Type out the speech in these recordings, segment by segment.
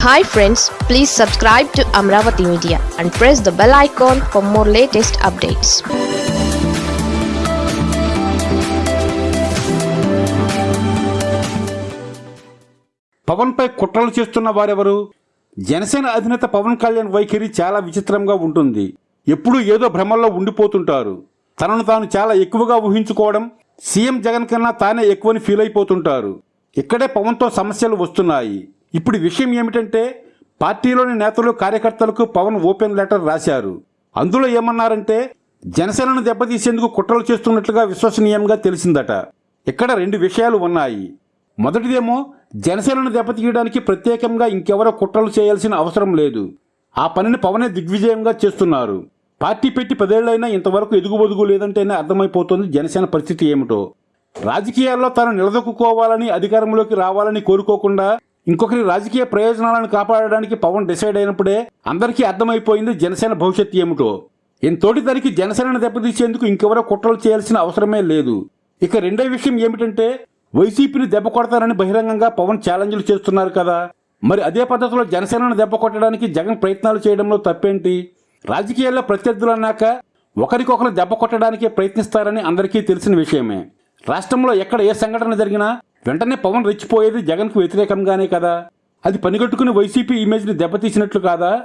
Hi friends please subscribe to Amaravati media and press the bell icon for more latest updates పవన్పై కుట్రలు చేస్తున్న వారెవరు? జనసేన అధినేత పవన్ కళ్యాణ్ వైఖరి చాలా విచిత్రంగా ఉంటుంది. ఎప్పుడూ ఏదో భ్రమల్లో ఉండిపోతుంటారు. తనను తాను చాలా ఎక్కువగా ఊహించుకోవడం సీఎం జగన్ కన్నా తానే ఎక్కువని ఫీల్ అయిపోతుంటారు. ఇక్కడే పవన్తో సమస్యలు వస్తున్నాయి. ఇప్పుడు విషయం ఏమిటంటే పార్టీలోని నేతలు కార్యకర్తలకు పవన్ ఓపెన్ లెటర్ రాశారు. అందులో ఏమన్నారంటే జనసేనను దెబ్బతీసేందుకు కుట్రలు చేస్తున్నట్లుగా విశ్వసనీయంగా తెలిసిందట. ఇక్కడ రెండు విషయాలు ఉన్నాయి. మొదటిదేమో జనసేనను దెబ్బతీయడానికి ప్రత్యేకంగా ఇంకెవరో కుట్రలు చేయాల్సిన అవసరం లేదు. ఆ పనిని పవనే దిగ్విజయంగా చేస్తున్నారు. పార్టీ పెట్టి పదేళ్ళైనా ఇంతవరకు ఎదుగుబొదుగు లేదంటేనే అర్థమైపోతుంది జనసేన పరిస్థితి ఏమిటో. రాజకీయాల్లో తాను నిలదొక్కుకోవాలని అధికారంలోకి రావాలని కోరుకోకుండా ఇంకొకరి రాజకీయ ప్రయోజనాలను కాపాడడానికి పవన్ డిసైడ్ అయినప్పుడే అందరికీ అర్థమైపోయింది జనసేన భవిష్యత్తు ఏమిటో. ఇంతోటి తనకి జనసేనను దెబ్బతీసేందుకు ఇంకెవరో కుట్రలు చేయాల్సిన అవసరమే లేదు. ఇక రెండో విషయం ఏమిటంటే వైసీపీని దెబ్బ కొడతారని బహిరంగంగా పవన్ ఛాలెంజ్లు చేస్తున్నారు కదా. మరి అదే పద్ధతిలో జనసేనను దెబ్బ కొట్టడానికి జగన్ ప్రయత్నాలు చేయడంలో తప్పేంటి? రాజకీయాల్లో ప్రత్యర్థులు అన్నాక ఒకరికొకరు దెబ్బ కొట్టడానికే ప్రయత్నిస్తారని అందరికీ తెలిసిన విషయమే. రాష్ట్రంలో ఎక్కడ ఏ సంఘటన జరిగినా వెంటనే పవన్ రెచ్చిపోయేది జగన్కు వ్యతిరేకంగానే కదా. అది పనిగట్టుకుని వైసీపీ ఇమేజ్ని దెబ్బతీసినట్లు కాదా?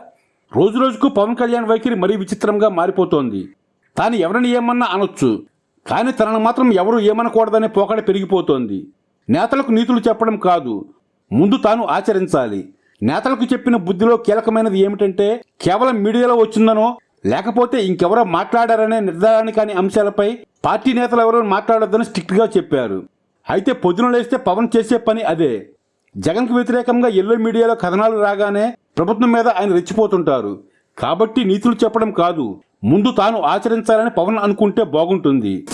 రోజు రోజుకు పవన్ కళ్యాణ్ వైఖరి మరీ విచిత్రంగా మారిపోతోంది. తాను ఎవరిని ఏమన్నా అనొచ్చు. కానీ తనను మాత్రం ఎవరు ఏమనకూడదనే పోకడ పెరిగిపోతోంది. నేతలకు నీతులు చెప్పడం కాదు. ముందు తాను ఆచరించాలి. నేతలకు చెప్పిన బుద్ధిలో కీలకమైనది ఏమిటంటే కేవలం మీడియాలో వచ్చిందనో లేకపోతే ఇంకెవరో మాట్లాడారనే నిర్ధారణ కాని అంశాలపై పార్టీ నేతలు ఎవరో మాట్లాడొద్దని స్ట్రిక్ట్గా చెప్పారు. అయితే పొద్దున లేస్తే పవన్ చేసే పని అదే. జగన్కు వ్యతిరేకంగా ఎల్లో మీడియాలో కథనాలు రాగానే ప్రభుత్వం మీద ఆయన రెచ్చిపోతుంటారు. కాబట్టి నీతులు చెప్పడం కాదు. ముందు తాను ఆచరించాలని పవన్ అనుకుంటే బాగుంటుంది.